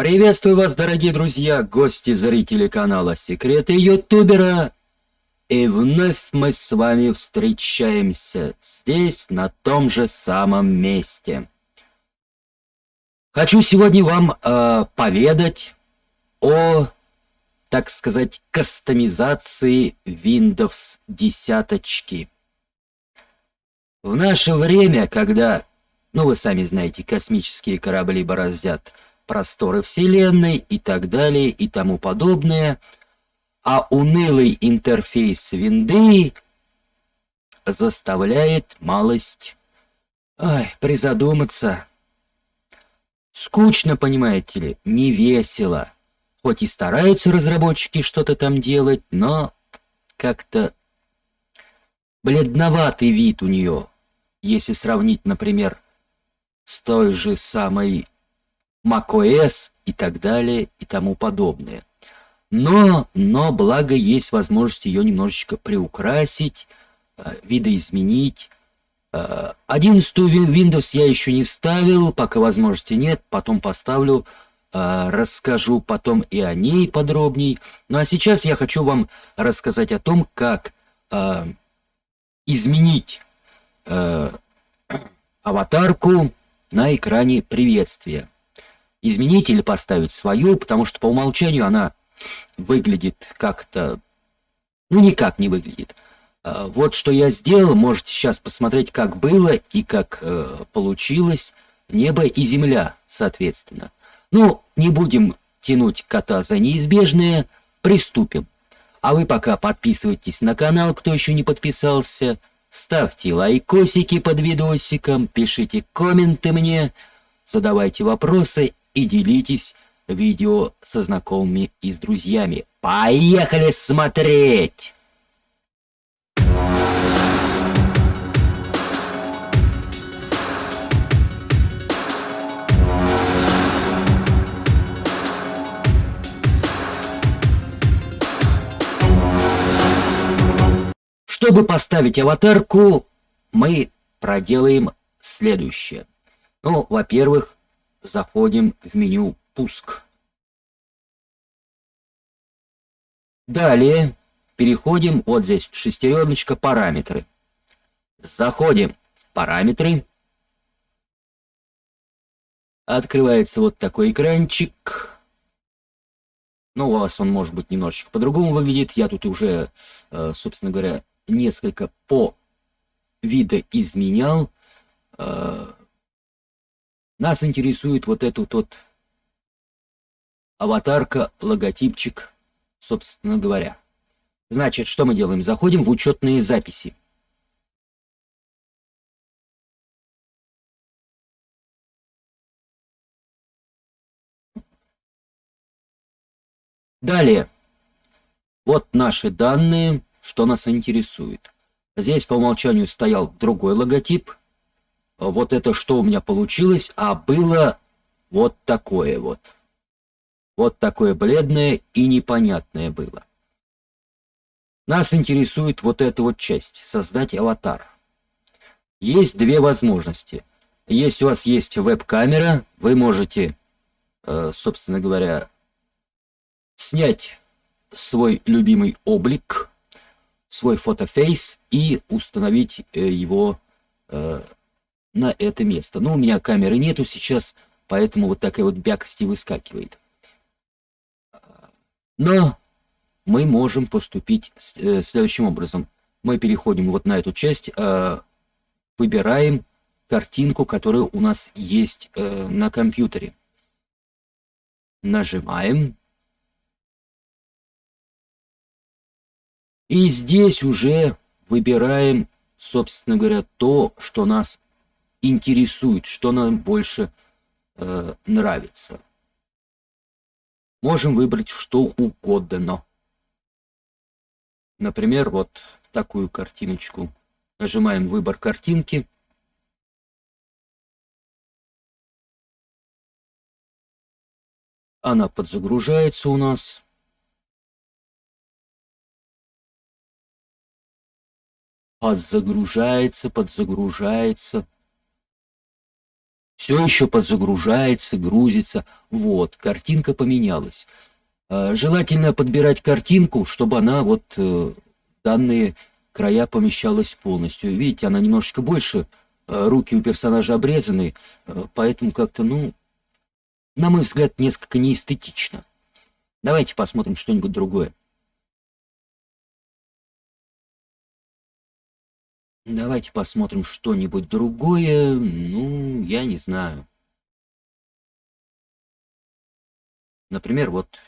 Приветствую вас, дорогие друзья, гости, зрители канала Секреты Ютубера. И вновь мы с вами встречаемся здесь, на том же самом месте. Хочу сегодня вам э, поведать о, так сказать, кастомизации Windows 10. В наше время, когда, ну вы сами знаете, космические корабли бороздят просторы Вселенной и так далее и тому подобное, а унылый интерфейс винды заставляет малость ой, призадуматься. Скучно, понимаете ли, не весело. Хоть и стараются разработчики что-то там делать, но как-то бледноватый вид у нее, если сравнить, например, с той же самой macOS и так далее и тому подобное. Но, но благо есть возможность ее немножечко приукрасить, э, видоизменить. 11 э, Windows я еще не ставил, пока возможности нет, потом поставлю, э, расскажу потом и о ней подробней. Ну а сейчас я хочу вам рассказать о том, как изменить аватарку на экране приветствия изменить или поставить свою, потому что по умолчанию она выглядит как-то... Ну, никак не выглядит. А, вот что я сделал, можете сейчас посмотреть, как было и как э, получилось. Небо и земля, соответственно. Ну, не будем тянуть кота за неизбежное, приступим. А вы пока подписывайтесь на канал, кто еще не подписался, ставьте лайкосики под видосиком, пишите комменты мне, задавайте вопросы и делитесь видео со знакомыми и с друзьями. Поехали смотреть! Чтобы поставить аватарку, мы проделаем следующее. Ну, во-первых, заходим в меню «Пуск». Далее переходим, вот здесь шестереночка «Параметры». Заходим в «Параметры». Открывается вот такой экранчик. Ну, у вас он может быть немножечко по-другому выглядит. Я тут уже, э, собственно говоря, несколько по видоизменял. Э, нас интересует вот этот вот аватарка, логотипчик, собственно говоря. Значит, что мы делаем? Заходим в учетные записи. Далее. Вот наши данные, что нас интересует. Здесь по умолчанию стоял другой логотип, вот это что у меня получилось, а было вот такое вот. Вот такое бледное и непонятное было. Нас интересует вот эта вот часть, создать аватар. Есть две возможности. Если у вас есть веб-камера, вы можете, э, собственно говоря, снять свой любимый облик, свой фотофейс и установить э, его э, на это место. Но у меня камеры нету сейчас, поэтому вот такая вот бякость и выскакивает. Но мы можем поступить э, следующим образом. Мы переходим вот на эту часть, э, выбираем картинку, которая у нас есть э, на компьютере. Нажимаем. И здесь уже выбираем, собственно говоря, то, что нас интересует, что нам больше э, нравится. Можем выбрать что угодно. Например, вот такую картиночку. Нажимаем «Выбор картинки». Она подзагружается у нас. Подзагружается, подзагружается. Все еще подзагружается, грузится. Вот, картинка поменялась. Э, желательно подбирать картинку, чтобы она вот в данные края помещалась полностью. Видите, она немножечко больше, руки у персонажа обрезаны, поэтому как-то, ну, на мой взгляд, несколько неэстетично. Давайте посмотрим что-нибудь другое. Давайте посмотрим что-нибудь другое. Ну, я не знаю. Например, вот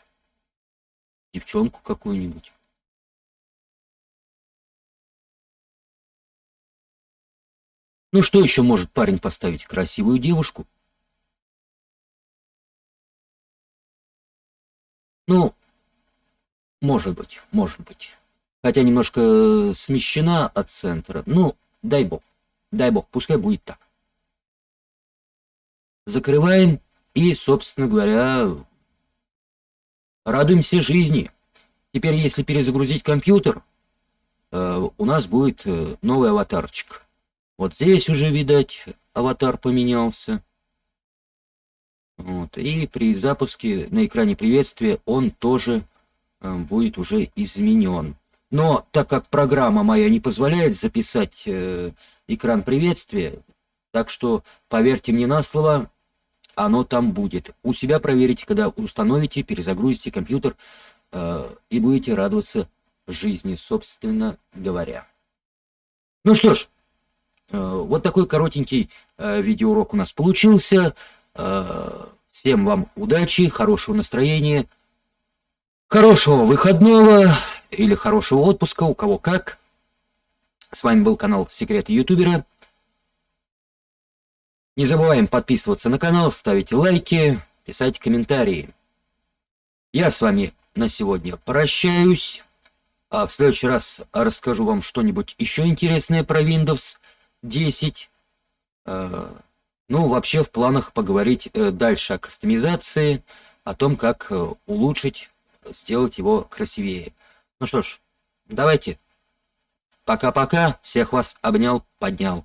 девчонку какую-нибудь. Ну что еще может парень поставить? Красивую девушку? Ну, может быть, может быть. Хотя немножко смещена от центра. Ну, дай бог. Дай бог, пускай будет так. Закрываем и, собственно говоря, радуемся жизни. Теперь, если перезагрузить компьютер, э, у нас будет э, новый аватарчик. Вот здесь уже, видать, аватар поменялся. Вот. И при запуске на экране приветствия он тоже э, будет уже изменен. Но так как программа моя не позволяет записать э, экран приветствия, так что поверьте мне на слово, оно там будет. У себя проверите, когда установите, перезагрузите компьютер э, и будете радоваться жизни, собственно говоря. Ну что ж, э, вот такой коротенький э, видеоурок у нас получился. Э, всем вам удачи, хорошего настроения, хорошего выходного или хорошего отпуска, у кого как. С вами был канал Секреты Ютубера. Не забываем подписываться на канал, ставить лайки, писать комментарии. Я с вами на сегодня прощаюсь. А в следующий раз расскажу вам что-нибудь еще интересное про Windows 10. Ну, вообще в планах поговорить э, дальше о кастомизации, о том, как э, улучшить, сделать его красивее. Ну что ж, давайте. Пока-пока. Всех вас обнял, поднял.